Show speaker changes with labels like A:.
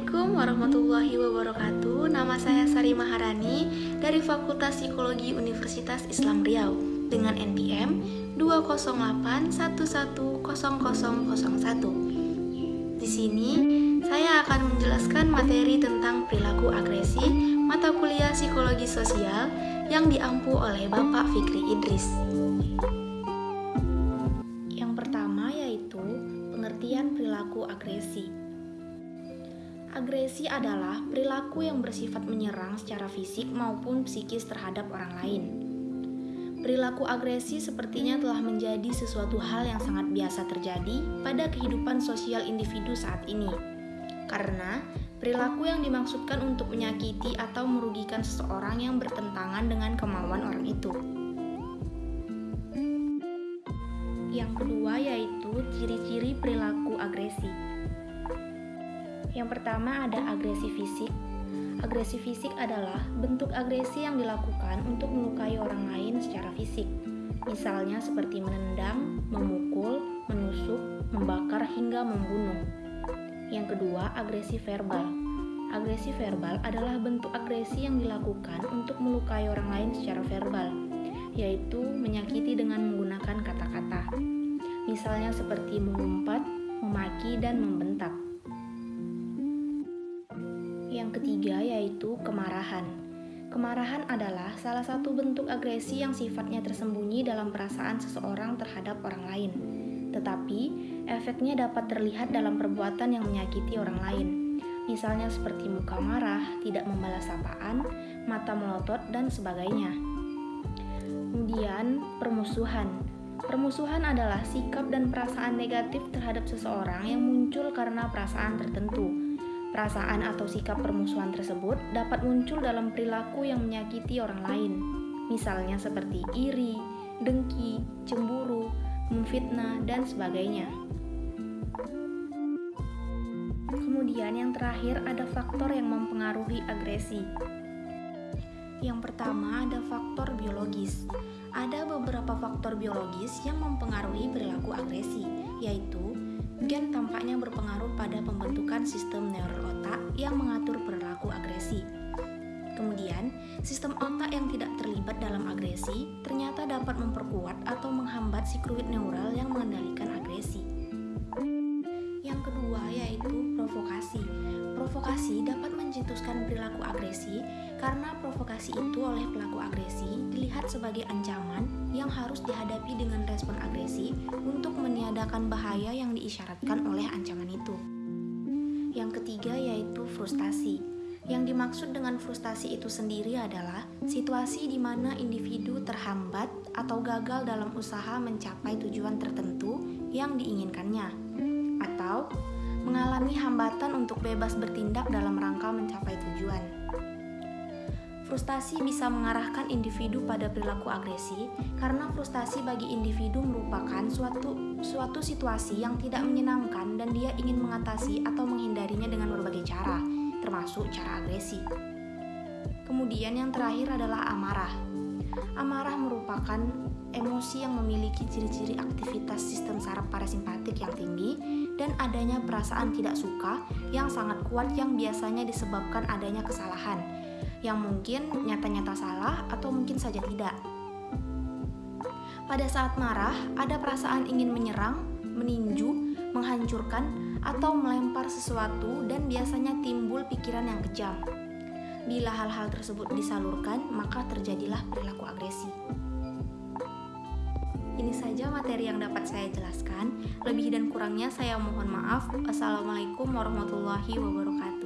A: Assalamualaikum warahmatullahi wabarakatuh Nama saya Sari Maharani dari Fakultas Psikologi Universitas Islam Riau dengan NPM 208110001. Di sini saya akan menjelaskan materi tentang perilaku agresi mata kuliah psikologi sosial yang diampu oleh Bapak Fikri Idris. Yang pertama yaitu pengertian perilaku agresi. Agresi adalah perilaku yang bersifat menyerang secara fisik maupun psikis terhadap orang lain. Perilaku agresi sepertinya telah menjadi sesuatu hal yang sangat biasa terjadi pada kehidupan sosial individu saat ini. Karena perilaku yang dimaksudkan untuk menyakiti atau merugikan seseorang yang bertentangan dengan kemauan orang itu. Yang kedua yaitu ciri-ciri perilaku agresi. Yang pertama ada agresi fisik. Agresi fisik adalah bentuk agresi yang dilakukan untuk melukai orang lain secara fisik. Misalnya seperti menendang, memukul, menusuk, membakar hingga membunuh. Yang kedua, agresi verbal. Agresi verbal adalah bentuk agresi yang dilakukan untuk melukai orang lain secara verbal, yaitu menyakiti dengan menggunakan kata-kata. Misalnya seperti mengumpat, memaki, dan membentak. Yang ketiga yaitu kemarahan. Kemarahan adalah salah satu bentuk agresi yang sifatnya tersembunyi dalam perasaan seseorang terhadap orang lain. Tetapi, efeknya dapat terlihat dalam perbuatan yang menyakiti orang lain. Misalnya seperti muka marah, tidak membalas sapaan, mata melotot, dan sebagainya. Kemudian, permusuhan. Permusuhan adalah sikap dan perasaan negatif terhadap seseorang yang muncul karena perasaan tertentu Perasaan atau sikap permusuhan tersebut dapat muncul dalam perilaku yang menyakiti orang lain, misalnya seperti iri, dengki, cemburu, memfitnah, dan sebagainya. Kemudian, yang terakhir ada faktor yang mempengaruhi agresi. Yang pertama, ada faktor biologis. Ada beberapa faktor biologis yang mempengaruhi perilaku agresi, yaitu Gen tampaknya berpengaruh pada pembentukan sistem neural otak yang mengatur perilaku agresi. Kemudian, sistem otak yang tidak terlibat dalam agresi ternyata dapat memperkuat atau menghambat sikluid neural yang mengendalikan agresi. Yang kedua yaitu provokasi. Provokasi dapat mencetuskan perilaku agresi karena provokasi itu oleh pelaku agresi dilihat sebagai ancaman yang harus dihadapi dengan respon agresi untuk meniadakan bahaya yang diisyaratkan oleh ancaman itu. Yang ketiga yaitu frustasi. Yang dimaksud dengan frustasi itu sendiri adalah situasi di mana individu terhambat atau gagal dalam usaha mencapai tujuan tertentu yang diinginkannya, atau mengalami hambatan untuk bebas bertindak dalam rangka mencapai tujuan. Frustasi bisa mengarahkan individu pada perilaku agresi karena frustasi bagi individu merupakan suatu suatu situasi yang tidak menyenangkan dan dia ingin mengatasi atau menghindarinya dengan berbagai cara, termasuk cara agresi. Kemudian yang terakhir adalah amarah. Amarah merupakan emosi yang memiliki ciri-ciri aktivitas sistem saraf parasimpatik yang tinggi dan adanya perasaan tidak suka yang sangat kuat yang biasanya disebabkan adanya kesalahan yang mungkin nyata-nyata salah atau mungkin saja tidak. Pada saat marah, ada perasaan ingin menyerang, meninju, menghancurkan, atau melempar sesuatu dan biasanya timbul pikiran yang kejam. Bila hal-hal tersebut disalurkan, maka terjadilah perilaku agresi. Ini saja materi yang dapat saya jelaskan. Lebih dan kurangnya saya mohon maaf. Assalamualaikum warahmatullahi wabarakatuh.